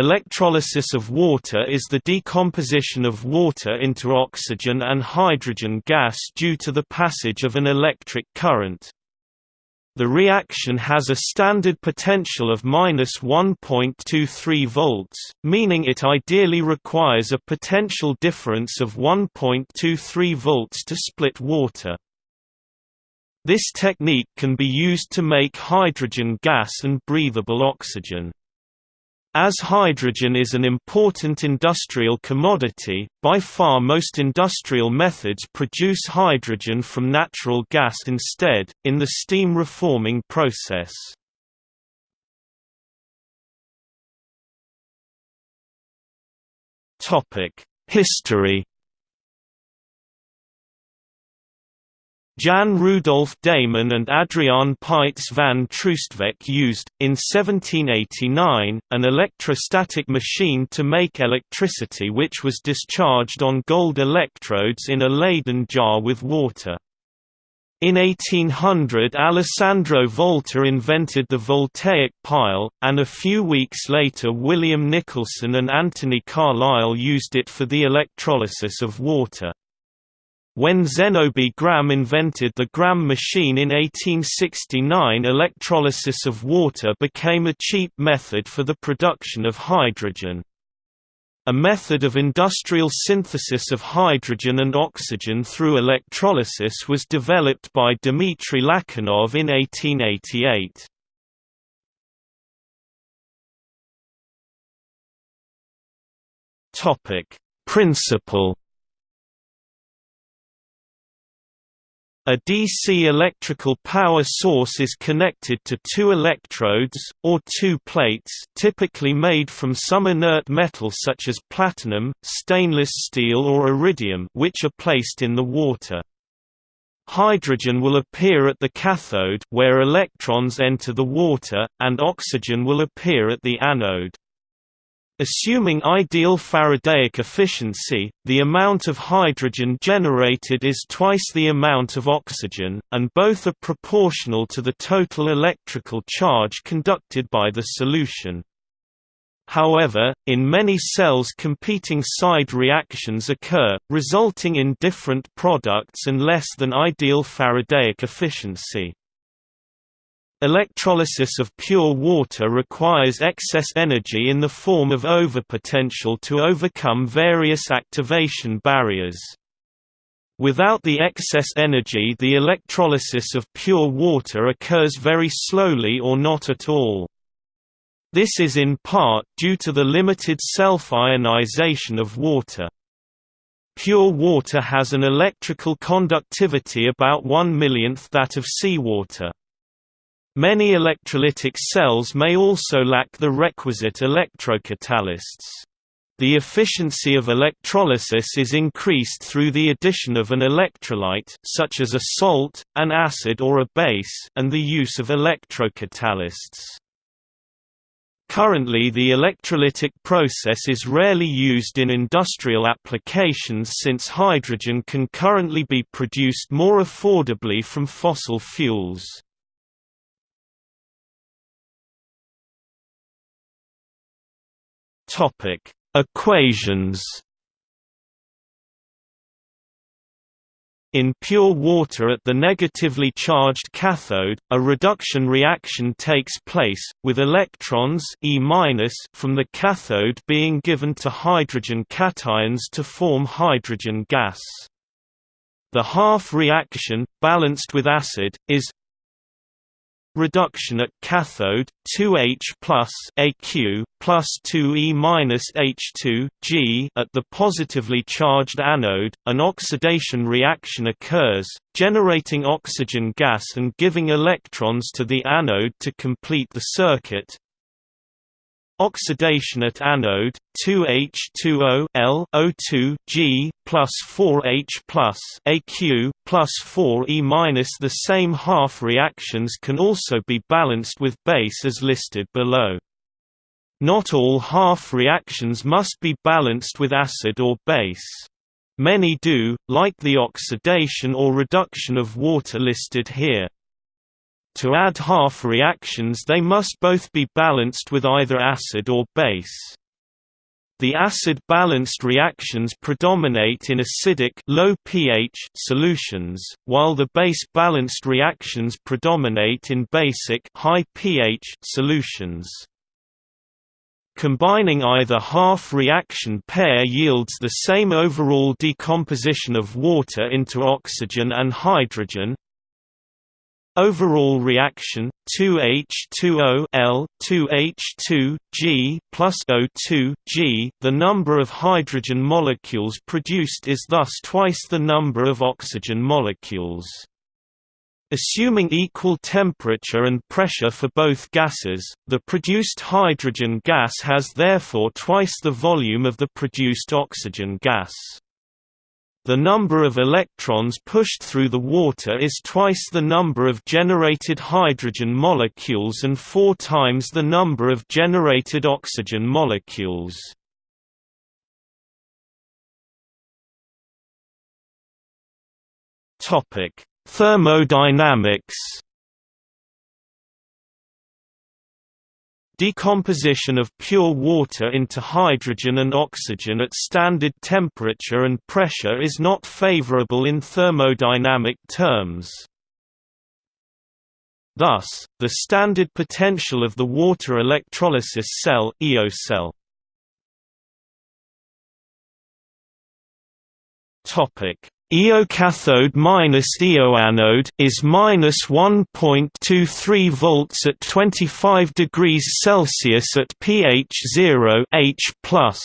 Electrolysis of water is the decomposition of water into oxygen and hydrogen gas due to the passage of an electric current. The reaction has a standard potential of minus 1.23 volts, meaning it ideally requires a potential difference of 1.23 volts to split water. This technique can be used to make hydrogen gas and breathable oxygen. As hydrogen is an important industrial commodity, by far most industrial methods produce hydrogen from natural gas instead, in the steam reforming process. History Jan Rudolf Deiman and Adriaan Paets van Troostwijk used, in 1789, an electrostatic machine to make electricity which was discharged on gold electrodes in a Leyden jar with water. In 1800 Alessandro Volta invented the voltaic pile, and a few weeks later William Nicholson and Anthony Carlisle used it for the electrolysis of water. When Zénobe Gramme invented the Gramme machine in 1869 electrolysis of water became a cheap method for the production of hydrogen. A method of industrial synthesis of hydrogen and oxygen through electrolysis was developed by Dmitry Lachinov in 1888. Principle A DC electrical power source is connected to two electrodes, or two plates typically made from some inert metal such as platinum, stainless steel or iridium which are placed in the water. Hydrogen will appear at the cathode where electrons enter the water, and oxygen will appear at the anode. Assuming ideal Faradaic efficiency, the amount of hydrogen generated is twice the amount of oxygen, and both are proportional to the total electrical charge conducted by the solution. However, in many cells competing side reactions occur, resulting in different products and less than ideal Faradaic efficiency. Electrolysis of pure water requires excess energy in the form of overpotential to overcome various activation barriers. Without the excess energy the electrolysis of pure water occurs very slowly or not at all. This is in part due to the limited self-ionization of water. Pure water has an electrical conductivity about one millionth that of seawater. Many electrolytic cells may also lack the requisite electrocatalysts. The efficiency of electrolysis is increased through the addition of an electrolyte such as a salt, an acid or a base and the use of electrocatalysts. Currently the electrolytic process is rarely used in industrial applications since hydrogen can currently be produced more affordably from fossil fuels. Topic: Equations. In pure water at the negatively charged cathode, a reduction reaction takes place, with electrons e from the cathode being given to hydrogen cations to form hydrogen gas. The half reaction, balanced with acid, is reduction at cathode 2H plus Aq plus 2E minus H2 G at the positively charged anode, an oxidation reaction occurs, generating oxygen gas and giving electrons to the anode to complete the circuit. Oxidation at anode 2H2O L O2 G plus 4H plus Aq plus 4E minus the same half reactions can also be balanced with base as listed below. Not all half reactions must be balanced with acid or base. Many do, like the oxidation or reduction of water listed here. To add half reactions they must both be balanced with either acid or base. the acid-balanced reactions predominate in acidic low pH solutions, while the base-balanced reactions predominate in basic high pH solutions. Combining either half-reaction pair yields the same overall decomposition of water into oxygen and hydrogen, Overall reaction 2H2O L 2H2 G plus O2 G. The number of hydrogen molecules produced is thus twice the number of oxygen molecules. Assuming equal temperature and pressure for both gases, the produced hydrogen gas has therefore twice the volume of the produced oxygen gas. The number of electrons pushed through the water is twice the number of generated hydrogen molecules and four times the number of generated oxygen molecules. Thermodynamics Decomposition of pure water into hydrogen and oxygen at standard temperature and pressure is not favorable in thermodynamic terms. Thus, the standard potential of the water electrolysis cell, cell Topic Eocathode minus eoanode is minus 1.23 volts at 25 degrees Celsius at pH 0 H plus.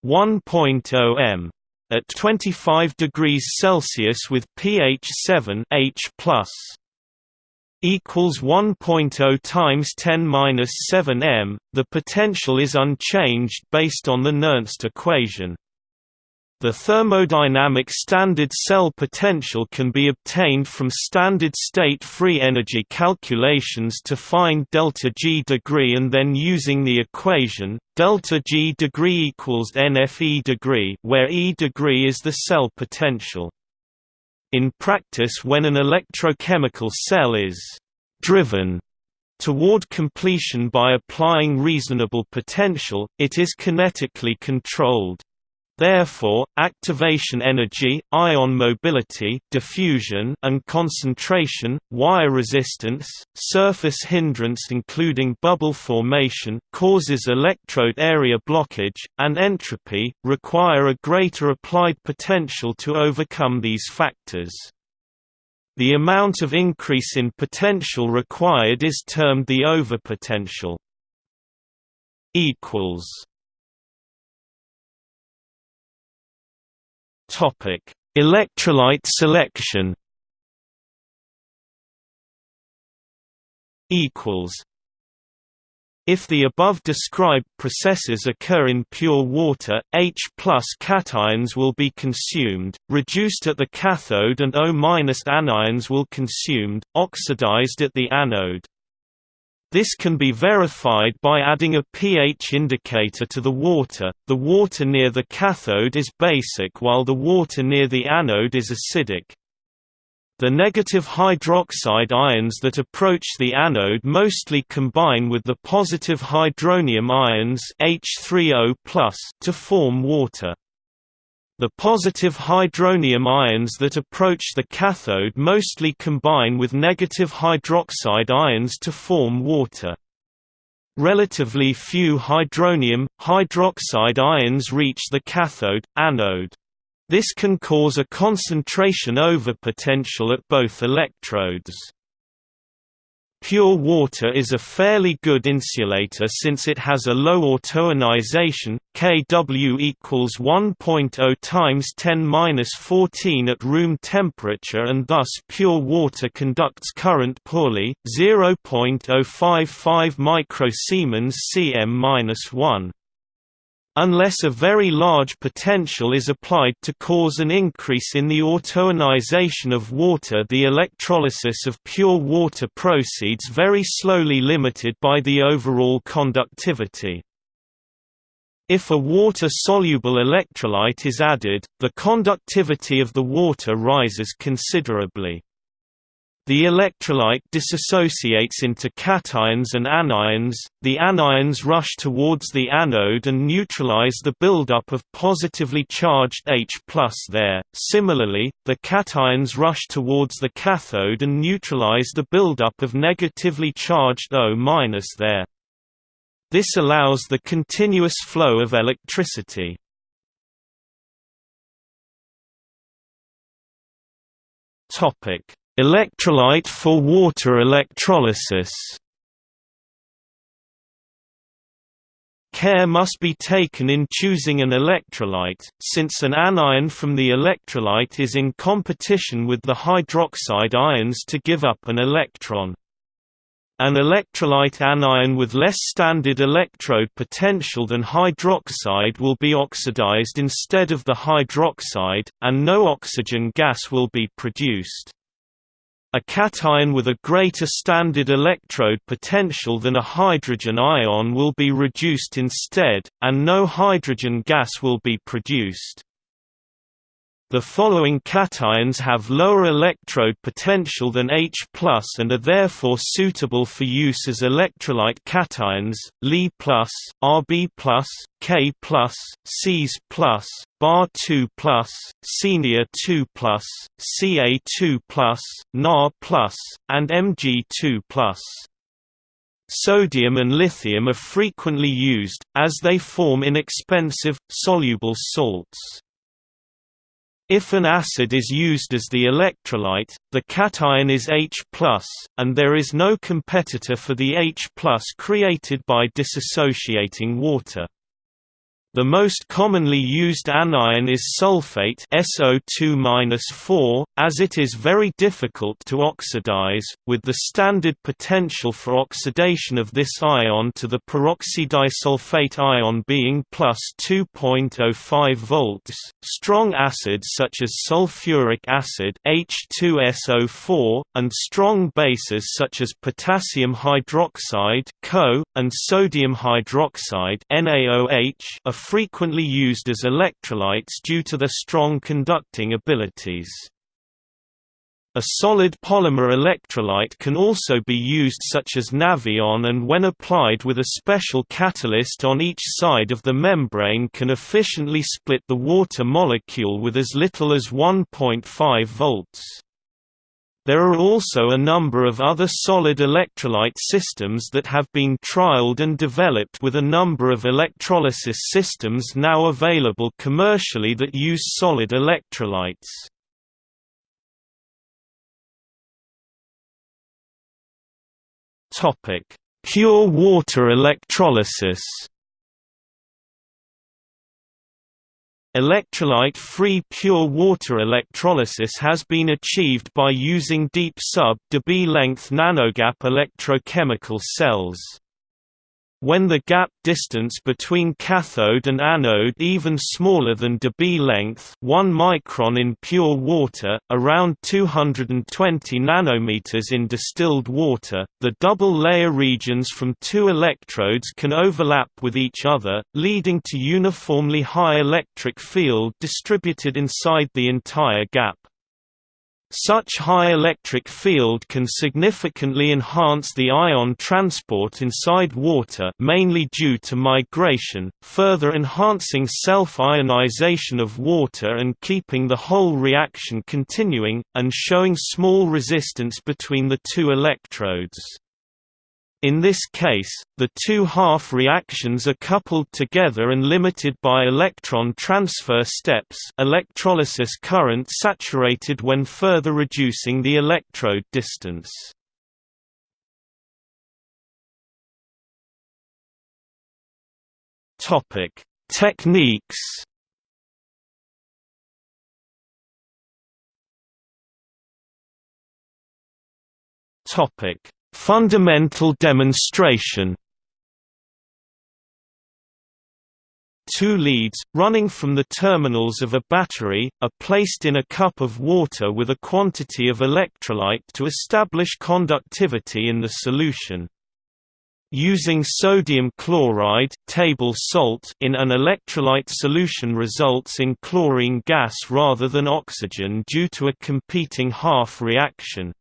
One oh m at 25 degrees Celsius with pH 7 H plus equals 1.0 times 10 minus 7 m. The potential is unchanged based on the Nernst equation. The thermodynamic standard cell potential can be obtained from standard state free energy calculations to find delta G degree and then using the equation delta G degree equals NFE degree where E degree is the cell potential. In practice when an electrochemical cell is «driven» toward completion by applying reasonable potential, it is kinetically controlled. Therefore, activation energy, ion mobility diffusion and concentration, wire resistance, surface hindrance including bubble formation causes electrode area blockage, and entropy, require a greater applied potential to overcome these factors. The amount of increase in potential required is termed the overpotential. equals Topic: Electrolyte selection. Equals. If the above described processes occur in pure water, H cations will be consumed, reduced at the cathode and O anions will consumed, oxidized at the anode. This can be verified by adding a pH indicator to the water. The water near the cathode is basic while the water near the anode is acidic. The negative hydroxide ions that approach the anode mostly combine with the positive hydronium ions H3O+ to form water. The positive hydronium ions that approach the cathode mostly combine with negative hydroxide ions to form water. Relatively few hydronium, hydroxide ions reach the cathode, anode. This can cause a concentration overpotential at both electrodes. Pure water is a fairly good insulator since it has a low autoionization, Kw equals 1.0 times 10^-14 at room temperature and thus pure water conducts current poorly, 0.055 microsiemens cm-1 unless a very large potential is applied to cause an increase in the autoionization of water the electrolysis of pure water proceeds very slowly limited by the overall conductivity. If a water-soluble electrolyte is added, the conductivity of the water rises considerably. The electrolyte dissociates into cations and anions, the anions rush towards the anode and neutralize the buildup of positively charged H there. Similarly, the cations rush towards the cathode and neutralize the buildup of negatively charged O there. This allows the continuous flow of electricity. Topic Electrolyte for water electrolysis Care must be taken in choosing an electrolyte, since an anion from the electrolyte is in competition with the hydroxide ions to give up an electron. An electrolyte anion with less standard electrode potential than hydroxide will be oxidized instead of the hydroxide, and no oxygen gas will be produced. A cation with a greater standard electrode potential than a hydrogen ion will be reduced instead, and no hydrogen gas will be produced. The following cations have lower electrode potential than H and are therefore suitable for use as electrolyte cations, Li+, Rb+, K+, Cs+, Bar2+, Senior2+, Ca2+, Na+, and Mg2+. Sodium and lithium are frequently used, as they form inexpensive, soluble salts. If an acid is used as the electrolyte, the cation is H+, and there is no competitor for the H+, created by dissociating water. The most commonly used anion is sulfate SO2-4, as it is very difficult to oxidize, with the standard potential for oxidation of this ion to the peroxydisulfate ion being plus 2.05 volts. Strong acids such as sulfuric acid H2SO4 and strong bases such as potassium hydroxide (CO) and sodium hydroxide (NaOH) are frequently used as electrolytes due to their strong conducting abilities. A solid polymer electrolyte can also be used such as Nafion and when applied with a special catalyst on each side of the membrane can efficiently split the water molecule with as little as 1.5 volts. There are also a number of other solid electrolyte systems that have been trialed and developed with a number of electrolysis systems now available commercially that use solid electrolytes. Pure water electrolysis Electrolyte-free pure water electrolysis has been achieved by using deep sub-Debye length nanogap electrochemical cells. When the gap distance between cathode and anode even smaller than Debye length 1 micron in pure water, around 220 nanometers in distilled water, the double-layer regions from two electrodes can overlap with each other, leading to uniformly high electric field distributed inside the entire gap. Such high electric field can significantly enhance the ion transport inside water mainly due to migration, further enhancing self-ionization of water and keeping the whole reaction continuing, and showing small resistance between the two electrodes. In this case, the two half reactions are coupled together and limited by electron transfer steps electrolysis current saturated when further reducing the electrode distance. Techniques Topic Fundamental demonstration Two leads, running from the terminals of a battery, are placed in a cup of water with a quantity of electrolyte to establish conductivity in the solution. Using sodium chloride table salt in an electrolyte solution results in chlorine gas rather than oxygen due to a competing half reaction.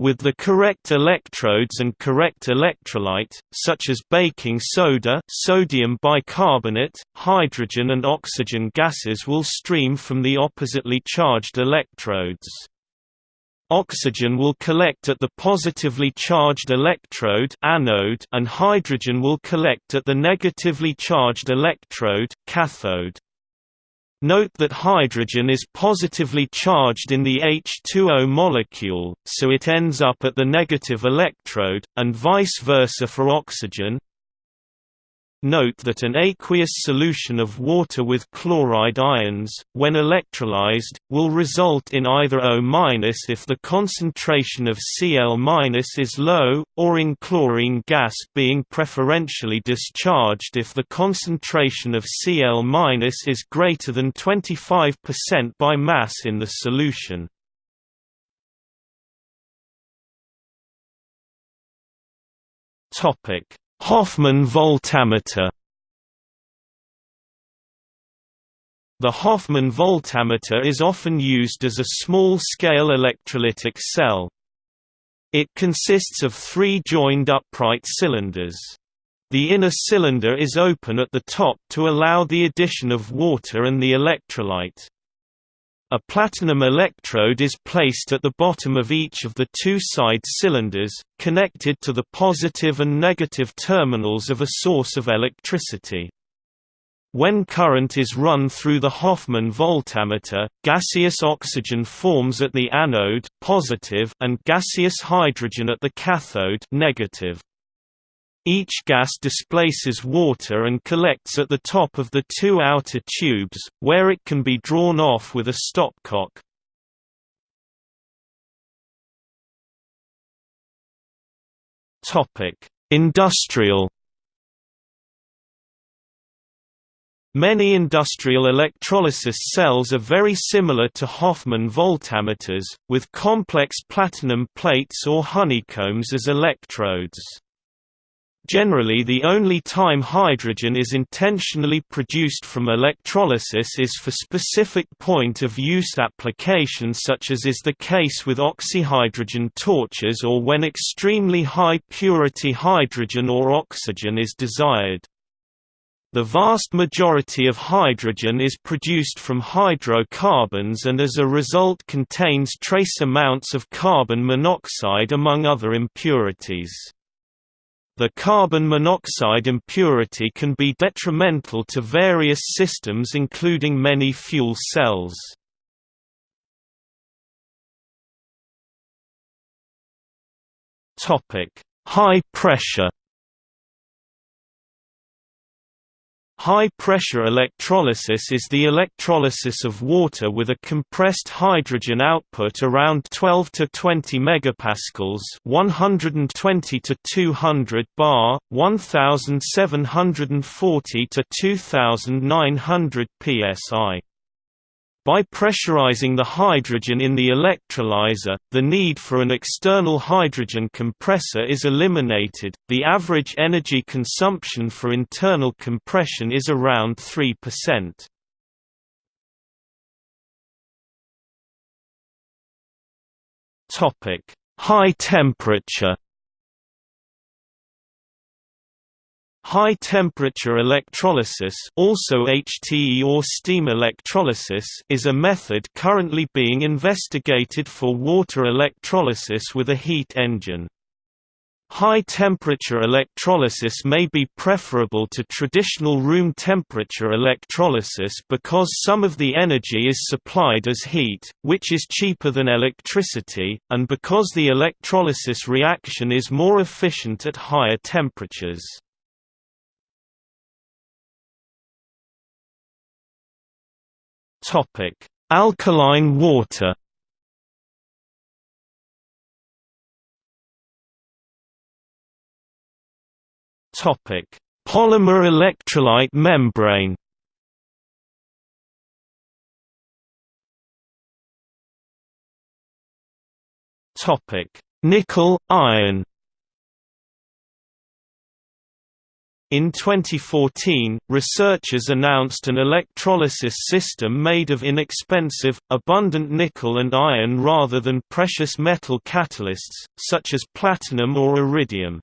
With the correct electrodes and correct electrolyte, such as baking soda sodium bicarbonate, hydrogen and oxygen gases will stream from the oppositely charged electrodes. Oxygen will collect at the positively charged electrode anode and hydrogen will collect at the negatively charged electrode cathode. Note that hydrogen is positively charged in the H2O molecule, so it ends up at the negative electrode, and vice versa for oxygen. Note that an aqueous solution of water with chloride ions, when electrolyzed, will result in either O- if the concentration of Cl- is low, or in chlorine gas being preferentially discharged if the concentration of Cl- is greater than 25% by mass in the solution. Topic Hofmann voltameter The Hofmann voltameter is often used as a small-scale electrolytic cell. It consists of three joined upright cylinders. The inner cylinder is open at the top to allow the addition of water and the electrolyte. A platinum electrode is placed at the bottom of each of the two side cylinders, connected to the positive and negative terminals of a source of electricity. When current is run through the Hofmann voltameter, gaseous oxygen forms at the anode positive and gaseous hydrogen at the cathode negative. Each gas displaces water and collects at the top of the two outer tubes, where it can be drawn off with a stopcock. Industrial Many industrial electrolysis cells are very similar to Hofmann voltameters, with complex platinum plates or honeycombs as electrodes. Generally the only time hydrogen is intentionally produced from electrolysis is for specific point-of-use applications such as is the case with oxyhydrogen torches or when extremely high purity hydrogen or oxygen is desired. The vast majority of hydrogen is produced from hydrocarbons and as a result contains trace amounts of carbon monoxide among other impurities. The carbon monoxide impurity can be detrimental to various systems including many fuel cells. High pressure High-pressure electrolysis is the electrolysis of water with a compressed hydrogen output around 12 to 20 megapascals, 120 to 200 bar, 1740 to 2900 psi. By pressurizing the hydrogen in the electrolyzer, the need for an external hydrogen compressor is eliminated. The average energy consumption for internal compression is around 3%. Topic: High temperature High-temperature electrolysis also HTE or steam electrolysis is a method currently being investigated for water electrolysis with a heat engine. High-temperature electrolysis may be preferable to traditional room temperature electrolysis because some of the energy is supplied as heat, which is cheaper than electricity, and because the electrolysis reaction is more efficient at higher temperatures. Topic: Alkaline water. Topic: Polymer electrolyte membrane. Topic: Nickel iron. In 2014, researchers announced an electrolysis system made of inexpensive, abundant nickel and iron rather than precious metal catalysts, such as platinum or iridium.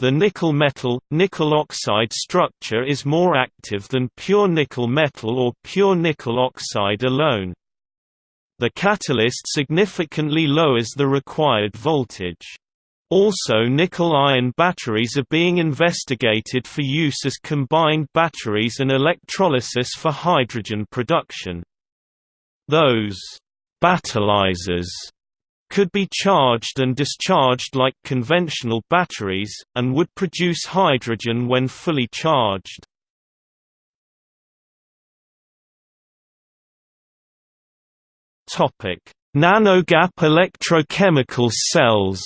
The nickel metal, nickel oxide structure is more active than pure nickel metal or pure nickel oxide alone. The catalyst significantly lowers the required voltage. Also nickel-iron batteries are being investigated for use as combined batteries and electrolysis for hydrogen production. Those «battolysers» could be charged and discharged like conventional batteries, and would produce hydrogen when fully charged. Nanogap electrochemical cells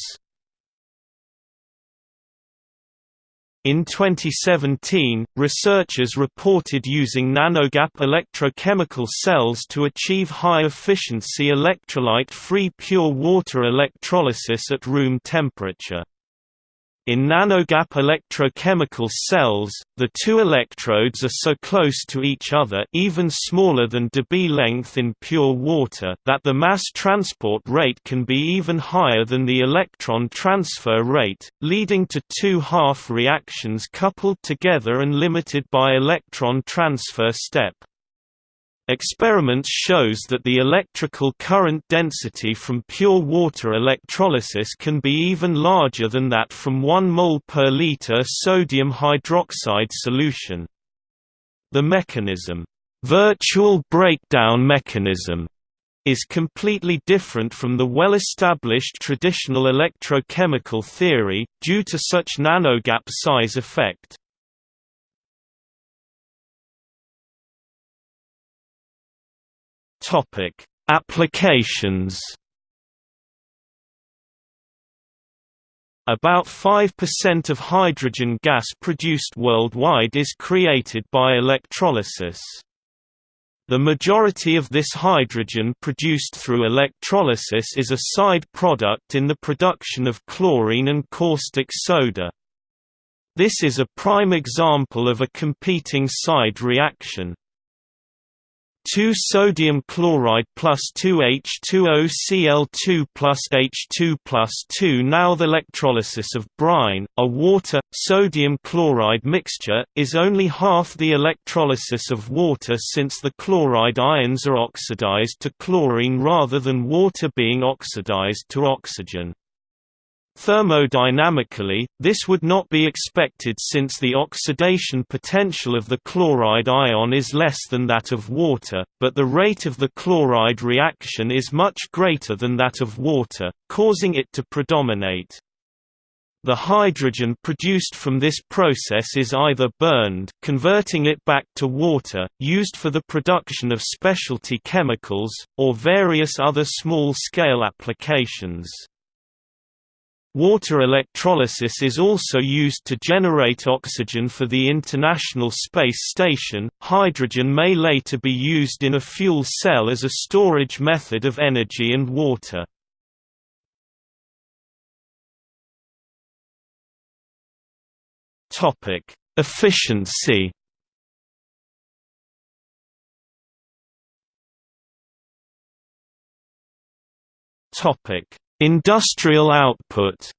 In 2017, researchers reported using nanogap electrochemical cells to achieve high-efficiency electrolyte-free pure water electrolysis at room temperature. In nanogap electrochemical cells, the two electrodes are so close to each other even smaller than Debye length in pure water that the mass transport rate can be even higher than the electron transfer rate, leading to two half reactions coupled together and limited by electron transfer step. Experiments shows that the electrical current density from pure water electrolysis can be even larger than that from 1 mol per liter sodium hydroxide solution. The mechanism, virtual breakdown mechanism, is completely different from the well-established traditional electrochemical theory, due to such nanogap size effect. Topic: Applications. About 5% of hydrogen gas produced worldwide is created by electrolysis. The majority of this hydrogen produced through electrolysis is a side product in the production of chlorine and caustic soda. This is a prime example of a competing side reaction. 2 sodium chloride plus 2 H2O Cl2 plus H2 plus 2 Now the electrolysis of brine, a water-sodium chloride mixture, is only half the electrolysis of water since the chloride ions are oxidized to chlorine rather than water being oxidized to oxygen. Thermodynamically, this would not be expected since the oxidation potential of the chloride ion is less than that of water, but the rate of the chloride reaction is much greater than that of water, causing it to predominate. The hydrogen produced from this process is either burned converting it back to water, used for the production of specialty chemicals, or various other small-scale applications. Water electrolysis is also used to generate oxygen for the International Space Station. Hydrogen may later be used in a fuel cell as a storage method of energy and water. Topic: Efficiency. Topic: Industrial output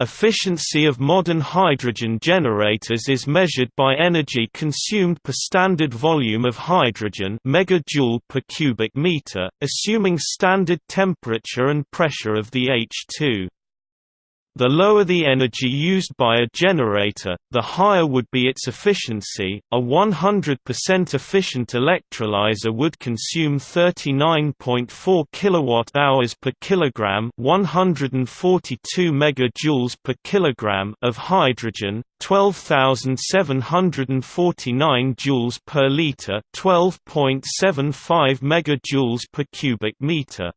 Efficiency of modern hydrogen generators is measured by energy consumed per standard volume of hydrogen megajoule per cubic meter, assuming standard temperature and pressure of the H2. The lower the energy used by a generator, the higher would be its efficiency. A 100% efficient electrolyzer would consume 39.4 kWh per kilogram, 142 megajoules per kilogram of hydrogen, 12,749 joules per liter, 12.75 megajoules per cubic meter.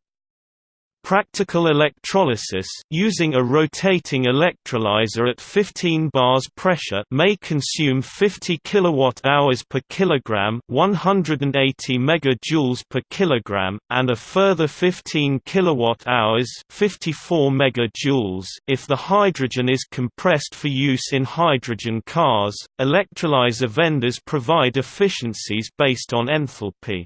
Practical electrolysis using a rotating electrolyzer at 15 bars pressure may consume 50 kilowatt-hours per kilogram, 180 megajoules per kilogram, and a further 15 kilowatt-hours, 54 megajoules if the hydrogen is compressed for use in hydrogen cars. Electrolyzer vendors provide efficiencies based on enthalpy.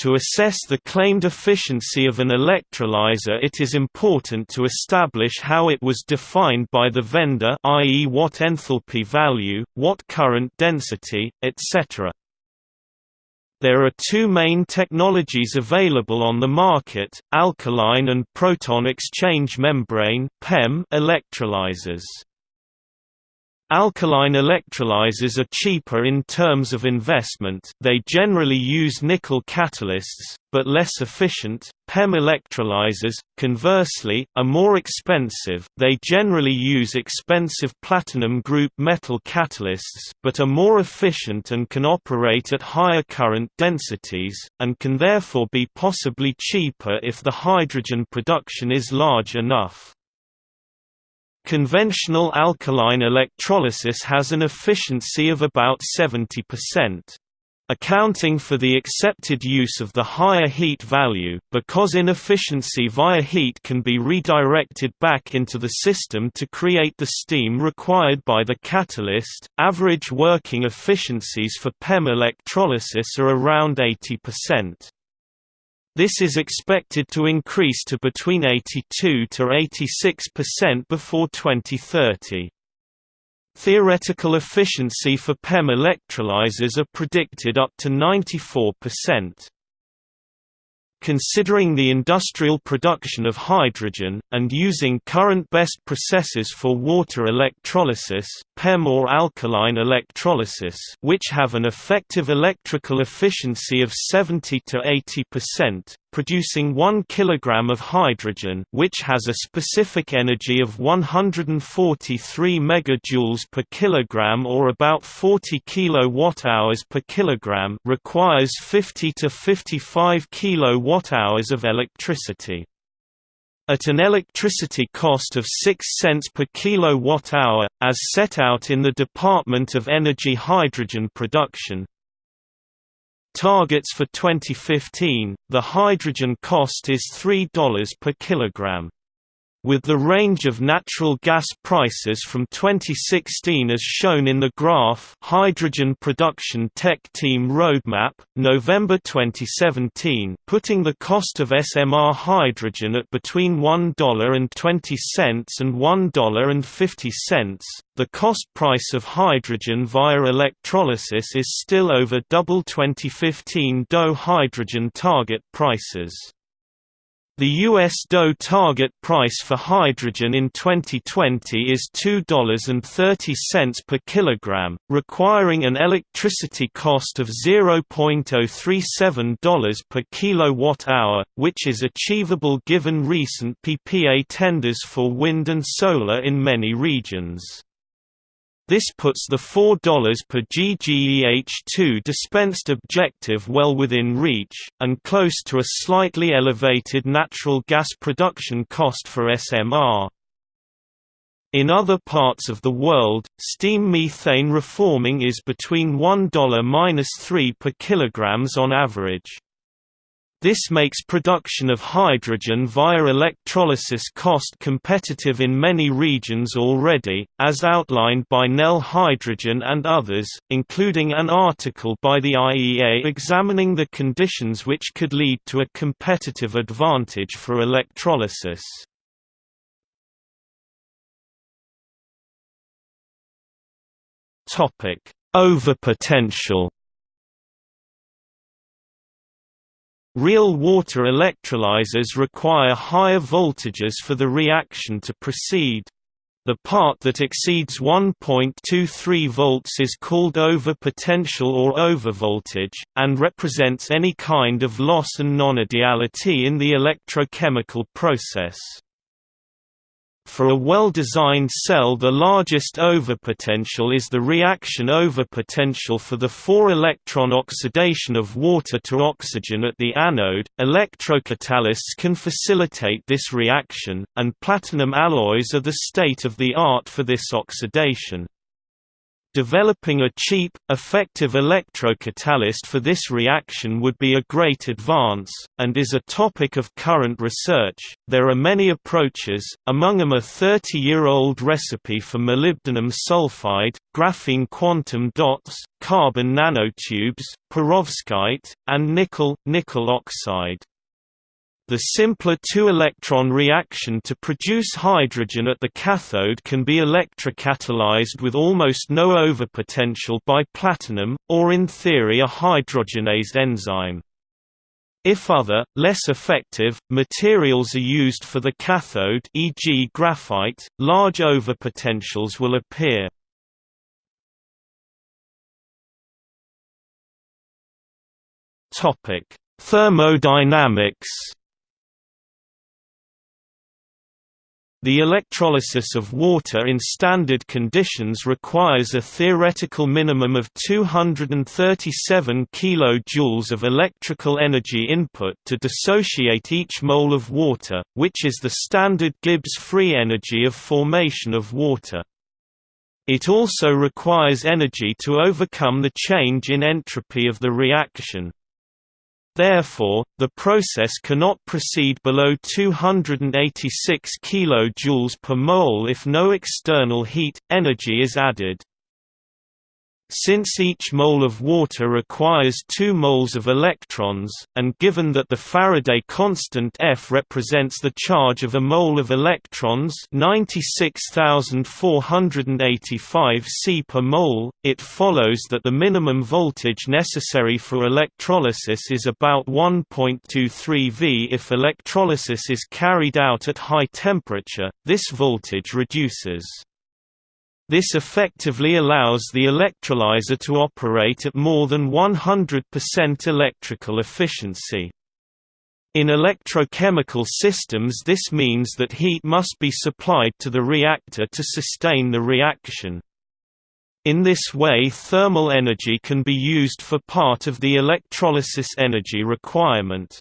To assess the claimed efficiency of an electrolyzer it is important to establish how it was defined by the vendor i.e. what enthalpy value, what current density, etc. There are two main technologies available on the market, alkaline and proton exchange membrane electrolyzers. Alkaline electrolyzers are cheaper in terms of investment they generally use nickel catalysts, but less efficient. PEM electrolyzers, conversely, are more expensive they generally use expensive platinum group metal catalysts but are more efficient and can operate at higher current densities, and can therefore be possibly cheaper if the hydrogen production is large enough. Conventional alkaline electrolysis has an efficiency of about 70%. Accounting for the accepted use of the higher heat value, because inefficiency via heat can be redirected back into the system to create the steam required by the catalyst, average working efficiencies for PEM electrolysis are around 80%. This is expected to increase to between 82 to 86% before 2030. Theoretical efficiency for PEM electrolyzers are predicted up to 94%. Considering the industrial production of hydrogen, and using current best processes for water electrolysis PEM or alkaline electrolysis which have an effective electrical efficiency of 70 to 80%, producing 1 kg of hydrogen which has a specific energy of 143 megajoules per kilogram or about 40 kilowatt-hours per kilogram requires 50 to 55 kilowatt-hours of electricity. At an electricity cost of 6 cents per kilowatt-hour, as set out in the Department of Energy Hydrogen Production, Targets for 2015, the hydrogen cost is $3 per kilogram. With the range of natural gas prices from 2016 as shown in the graph Hydrogen Production Tech Team Roadmap, November 2017 putting the cost of SMR hydrogen at between $1.20 and $1.50, the cost price of hydrogen via electrolysis is still over double 2015 DOE hydrogen target prices. The U.S. DOE target price for hydrogen in 2020 is $2.30 per kilogram, requiring an electricity cost of $0.037 per kilowatt-hour, which is achievable given recent PPA tenders for wind and solar in many regions. This puts the $4 per GGEH2 dispensed objective well within reach, and close to a slightly elevated natural gas production cost for SMR. In other parts of the world, steam methane reforming is between $1–3 per kilograms on average. This makes production of hydrogen via electrolysis cost competitive in many regions already, as outlined by Nel Hydrogen and others, including an article by the IEA examining the conditions which could lead to a competitive advantage for electrolysis. Overpotential Real water electrolyzers require higher voltages for the reaction to proceed. The part that exceeds 1.23 volts is called overpotential or overvoltage, and represents any kind of loss and nonideality in the electrochemical process. For a well-designed cell the largest overpotential is the reaction overpotential for the 4-electron oxidation of water to oxygen at the anode. Electrocatalysts can facilitate this reaction, and platinum alloys are the state-of-the-art for this oxidation. Developing a cheap, effective electrocatalyst for this reaction would be a great advance, and is a topic of current research. There are many approaches, among them a 30 year old recipe for molybdenum sulfide, graphene quantum dots, carbon nanotubes, perovskite, and nickel, nickel oxide. The simpler two-electron reaction to produce hydrogen at the cathode can be electrocatalyzed with almost no overpotential by platinum, or in theory a hydrogenase enzyme. If other, less effective, materials are used for the cathode e.g. graphite, large overpotentials will appear. Thermodynamics The electrolysis of water in standard conditions requires a theoretical minimum of 237 kJ of electrical energy input to dissociate each mole of water, which is the standard Gibbs free energy of formation of water. It also requires energy to overcome the change in entropy of the reaction. Therefore, the process cannot proceed below 286 kJ per mole if no external heat, energy is added. Since each mole of water requires 2 moles of electrons, and given that the Faraday constant F represents the charge of a mole of electrons 96485 C per mole, it follows that the minimum voltage necessary for electrolysis is about 1.23 V. If electrolysis is carried out at high temperature, this voltage reduces. This effectively allows the electrolyzer to operate at more than 100% electrical efficiency. In electrochemical systems this means that heat must be supplied to the reactor to sustain the reaction. In this way thermal energy can be used for part of the electrolysis energy requirement.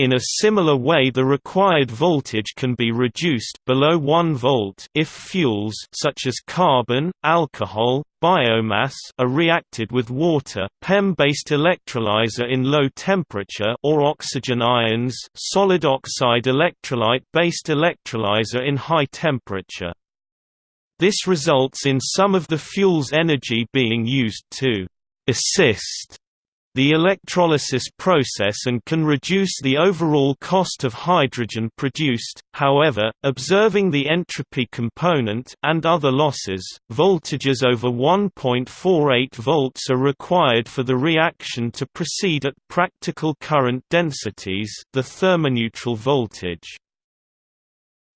In a similar way the required voltage can be reduced below 1 volt if fuels such as carbon, alcohol, biomass are reacted with water PEM-based electrolyzer in low temperature or oxygen ions solid oxide electrolyte-based electrolyzer in high temperature. This results in some of the fuel's energy being used to assist the electrolysis process and can reduce the overall cost of hydrogen produced. However, observing the entropy component and other losses, voltages over 1.48 volts are required for the reaction to proceed at practical current densities, the thermoneutral voltage.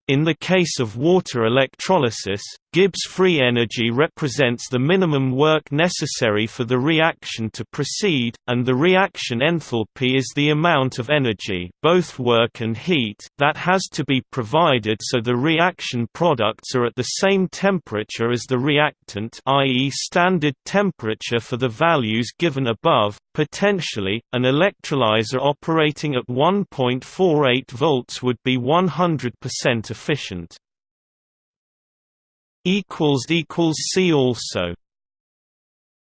In the case of water electrolysis, Gibbs free energy represents the minimum work necessary for the reaction to proceed, and the reaction enthalpy is the amount of energy both work and heat that has to be provided so the reaction products are at the same temperature as the reactant i.e. standard temperature for the values given above. Potentially, an electrolyzer operating at 1.48 volts would be 100% efficient. See also